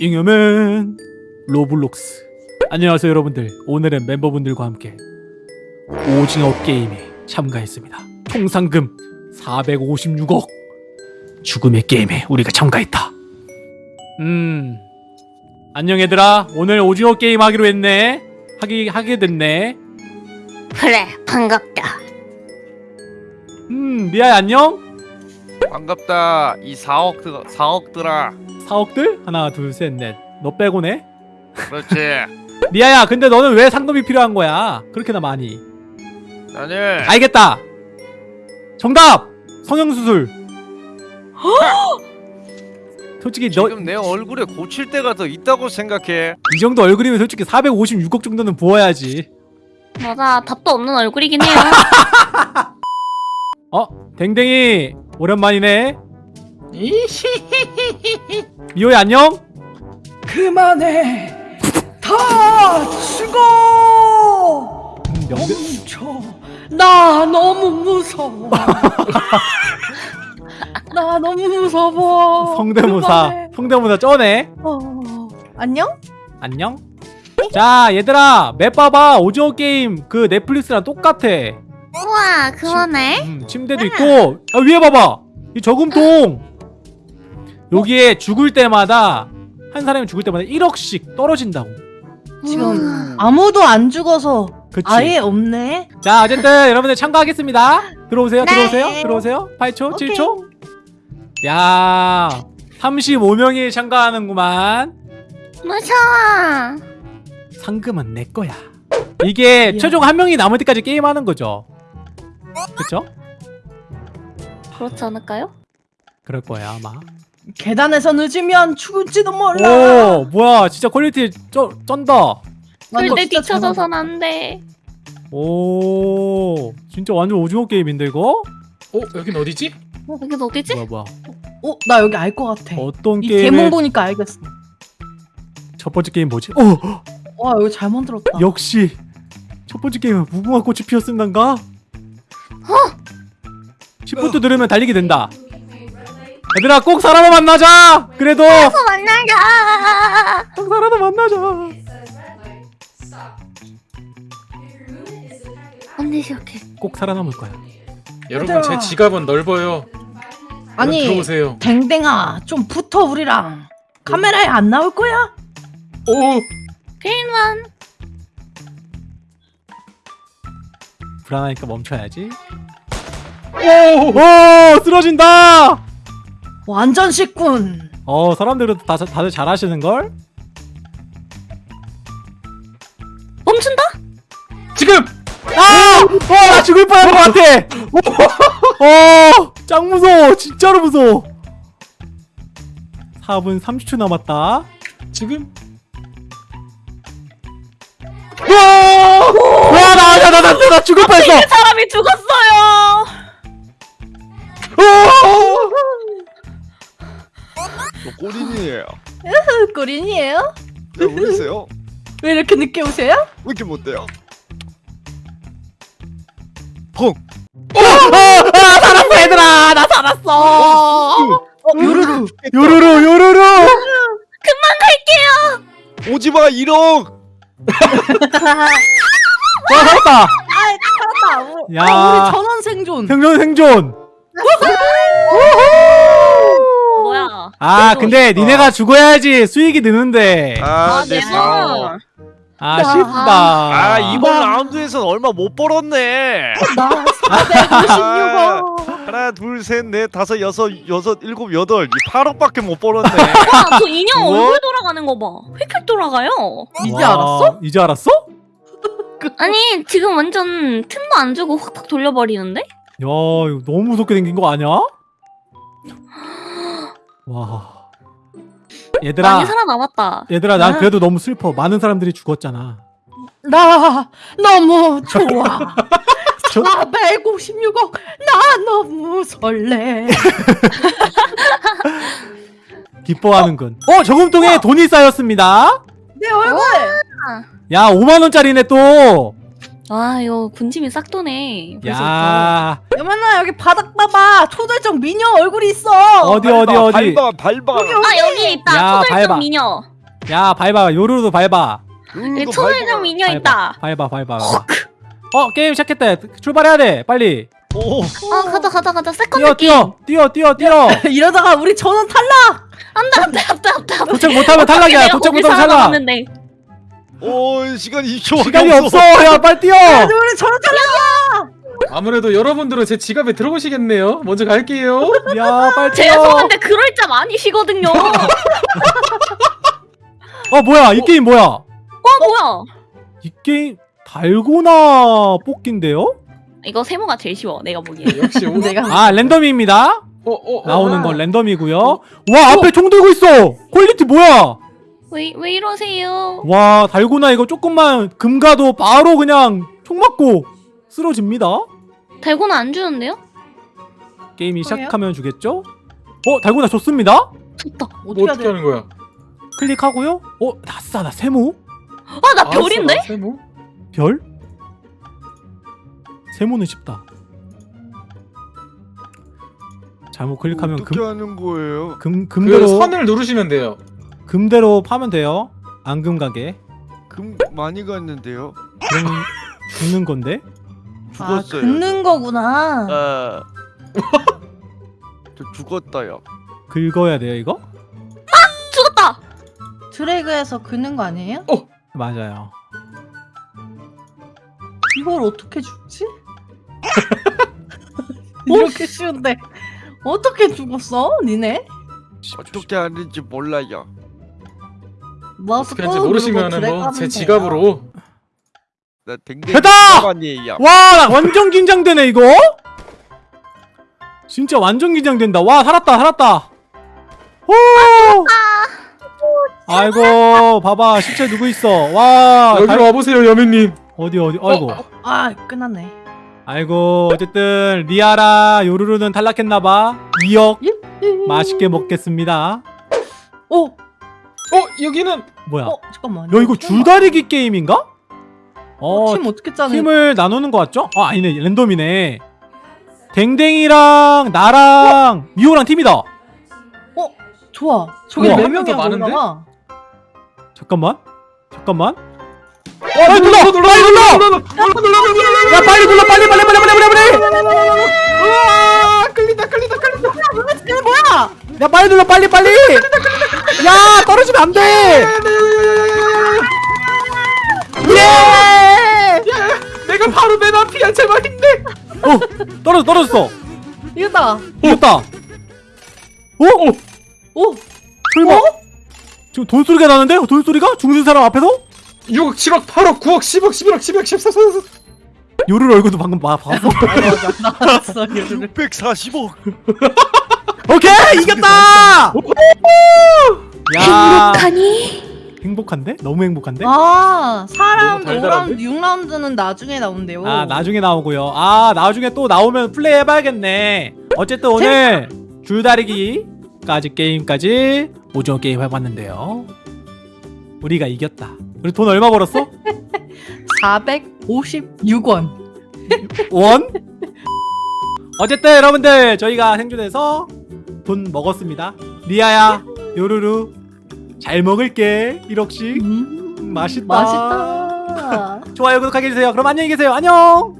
잉여맨 로블록스. 안녕하세요 여러분들. 오늘은 멤버분들과 함께 오징어 게임에 참가했습니다. 총 상금 456억 죽음의 게임에 우리가 참가했다. 음 안녕 얘들아. 오늘 오징어 게임 하기로 했네. 하기 하게 됐네. 그래 반갑다. 음 리아야 안녕 반갑다 이 4억 드 4억들아. 4억들? 하나 둘셋 넷. 너 빼고네? 그렇지. 리아야 근데 너는 왜 상금이 필요한 거야? 그렇게나 많이. 나는 알겠다. 정답. 성형수술. 솔직히 너이 지금 내 얼굴에 고칠 때가 더 있다고 생각해. 정도 얼굴이면 솔직히 456억 정도는 부어야지. 맞아 답도 없는 얼굴이긴 해요. 어, 댕댕이 오랜만이네. 미호야 안녕. 그만해. 다 죽어. 멈춰. 나 너무 무서워. 나 너무 무서워. 성대모사. 그만해. 성대모사 쩌네. 어. 안녕? 안녕. 자 얘들아 맵 봐봐 오징어 게임 그 넷플릭스랑 똑같아. 우와 그러네. 음, 침대도 있고. 아, 위에 봐봐. 이 저금통. 여기에 죽을 때마다 한 사람이 죽을 때마다 1억씩 떨어진다고. 지금 아무도 안 죽어서 그치. 아예 없네. 자 어쨌든 여러분들 참가하겠습니다. 들어오세요 네. 들어오세요 들어오세요. 8초 오케이. 7초 야 35명이 참가하는구만. 무서워. 상금은 내 거야. 이게 이야. 최종 한 명이 남을 때까지 게임하는 거죠 그쵸? 그렇지 않을까요? 그럴 거야 아마 계단에서 늦으면 죽을지도 몰라. 오 뭐야 진짜 quality 쩌, 쩐다 절대 뒤쳐져선 안돼 오 진짜 완전 오징어 게임인데 이거? 어? 여긴 어디지? 여기 어디지? 뭐야 뭐야 어, 나 여기 알 것 같아. 어떤 이 게임의 개몽 보니까 알겠어. 첫 번째 게임 뭐지? 어 와, 여기 잘 만들었다. 역시 첫 번째 게임은 무궁화 꽃이 피었습니다인가? 어? 10부터 누르면 달리게 된다. 얘들아 꼭 사람을 만나자! 그래도! 또 만나자! 꼭 사람을 만나자! 언니 시작해. 꼭 살아남을 거야. 여러분 제 지갑은 넓어요. 아니, 들어오세요. 댕댕아, 좀 붙어 우리랑. 카메라에 안 나올 거야? 오! 게임만 불안하니까 멈춰야지 오! 오! 쓰러진다! 완전 식군. 어 사람들은 다, 다들 잘하시는걸? 멈춘다? 지금! 아! 어, 나 죽을 뻔한 것 같아! 어! 짱 무서워! 진짜로 무서워! 4분 30초 남았다. 지금? 와! 와, 나, 나, 나, 나, 나, 나 죽을 뻔했어! 사람이 죽었어요 저 꼬린이에요 꾸린이에요? 왜 모르세요? 왜 이렇게 늦게 오세요? 왜 이렇게 못 돼요? 펑! 아, 아, 살았어, 얘들아! 나 살았어! 어, 요루루. 요루루, 요루루! 오지마 1억! 와, 살았다! 아, 우- 야. 아, 우리 전원 생존. 생존, 생존! 뭐야 아, 근데 니네가 죽어야지 수익이 느는데. 아, 내내 4억 물. 아쉽다. 아 이번 라운드에선 얼마 못 벌었네 나 456원. 하나 둘셋넷 다섯 여섯 여섯 일곱 여덟 이 8억밖에 못 벌었네 와저 인형 뭐? 얼굴 돌아가는 거 봐 휙휙 돌아가요 이제 와, 알았어? 이제 알았어? 아니 지금 완전 틈도 안 주고 확확 돌려버리는데? 야, 이거 너무 무섭게 생긴 거 아니야? 와. 얘들아, 많이 살아남았다 얘들아, 난 아. 그래도 너무 슬퍼. 많은 사람들이 죽었잖아. 나 너무 좋아. 저- 456억. 나 너무 설레. 기뻐하는군. 어, 저금통에 돈이 쌓였습니다. 내 얼굴. 야, 5만 원짜리네 또. 와 이거 군침이 싹 도네. 야 여만아 여기 바닥 봐봐 초절정 미녀 얼굴이 있어 어디 어디 밟아, 어디 밟아 밟아. 아 여기 있다. 야, 초절정 밟아. 미녀. 야 밟아 요루루도 밟아 여기 이거 초절정 밟아. 미녀 밟아, 있다. 밟아 밟아 밟아 어 게임 시작했다 출발해야 돼 빨리 오. 아 가자 가자 가자 뛰어 second game. 뛰어 뛰어 뛰어 뛰어 이러다가 우리 전원 탈락 안돼 안돼 안돼 안돼. 도착 못하면 탈락이야 도착 못하면 탈락. 오 시간이 2초. 시간이 없어 야 빨리 뛰어 우리 전원 탈락 아무래도 여러분들은 제 지갑에 들어오시겠네요. 먼저 갈게요. 야 빨리 뛰어 죄송한데 그럴 짬 아니시거든요. 어 뭐야 이 게임 뭐야 어 뭐야? 이 게임 달고나 뽑기인데요 이거 세모가 제일 쉬워 내가 보기에. 역시 오. 내가 아 랜덤입니다 어, 어, 어. 나오는 아. 건 랜덤이고요 와 앞에 총 들고 있어 quality 뭐야 왜 왜 이러세요? 와 달고나 이거 조금만 금 가도 바로 그냥 총 맞고 쓰러집니다 달고나 안 주는데요? 게임이 그래요? 시작하면 주겠죠 어 달고나 좋습니다 좋다. 뭐 어떻게 해야 어떻게 돼 하는 거야? 클릭하고요 어 나싸 나 세모 아나 별인데? 아, 세모? 별 세모는 쉽다 잘못 클릭하면 어떻게 금, 하는 거예요? 금그 금대로 선을 누르시면 돼요. 금대로 파면 돼요 앙금 가게 금 많이 갔는데요. 그럼 죽는 건데 아 죽었어요. 긁는 거구나 아. 저 죽었다요. 긁어야 돼요 이거 죽었다. 드래그해서 긁는 거 아니에요? 맞아요 이걸 어떻게 죽지? 이렇게 쉬운데 어떻게 죽었어 니네? 어떻게 하는지 몰라요. 마우스 어떻게 하는지 꾹 모르시면은 뭐 제 지갑으로 나 댕댕이 됐다! 아니에요. 와, 나 완전 긴장되네, 이거? 진짜 완전 긴장된다. 와, 살았다, 살았다. 오! 아이고, 봐봐, 시체 누구 있어? 와, 여기로 달- 와보세요, 여민님. 어디, 어디, 아이고. 돼요. 아 끝났네 아이고, 어쨌든, 리아라, 요루루는 탈락했나봐. 2억 맛있게 먹겠습니다. 어? 어, 여기는 뭐야? 어 잠깐만 야, 이거 줄다리기 게임인가? 어, 팀 어떻게 짜는 팀을 나누는 거 같죠? 아, 아니네, 랜덤이네. 댕댕이랑 나랑 미호랑 팀이다. 좋아 저기 우와. 네 명이야 많은데? 잠깐만. 잠깐만. 빨리 눌러! 빨리 눌러! 야 빨리 눌러! 빨리 빨리 빨리 빨리 빨리 빨리! 아, 끌린다, 끌린다, 끌린다. 뭐야? 야 빨리 눌러! 빨리 빨리! 야 떨어지면 안 돼! 예! 내가 바로 맨 앞이야, 제발 힘내. 어 떨어져 떨어졌어. 이거다 이겼다. 어? 어? 오 설마? 지금 돈 소리가 나는데? 돈 소리가? 죽는 사람 앞에서? 6억, 7억, 8억, 9억, 10억, 11억, 12억, 14억, 14억. 요를 얼굴도 방금 봐 봤어. 나왔어 이거를 640억. 오케이 이겼다! 야 행복하니? 행복한데? 너무 행복한데? 아 4라운드, 너무 달달한데? 5라운드, 6라운드는 나중에 나온대요 아 나중에 나오고요. 아 나중에 또 나오면 플레이 해봐야겠네. 어쨌든 오늘 줄다리기까지 게임까지 오징어 게임 해봤는데요. 우리가 이겼다. 우리 돈 얼마 벌었어? 456원 원? 어쨌든 여러분들 저희가 생존해서 돈 먹었습니다. 리아야, 요루루 잘 먹을게. 1억씩 음, 맛있다. 맛있다 좋아요 구독하게 해주세요. 그럼 안녕히 계세요. 안녕.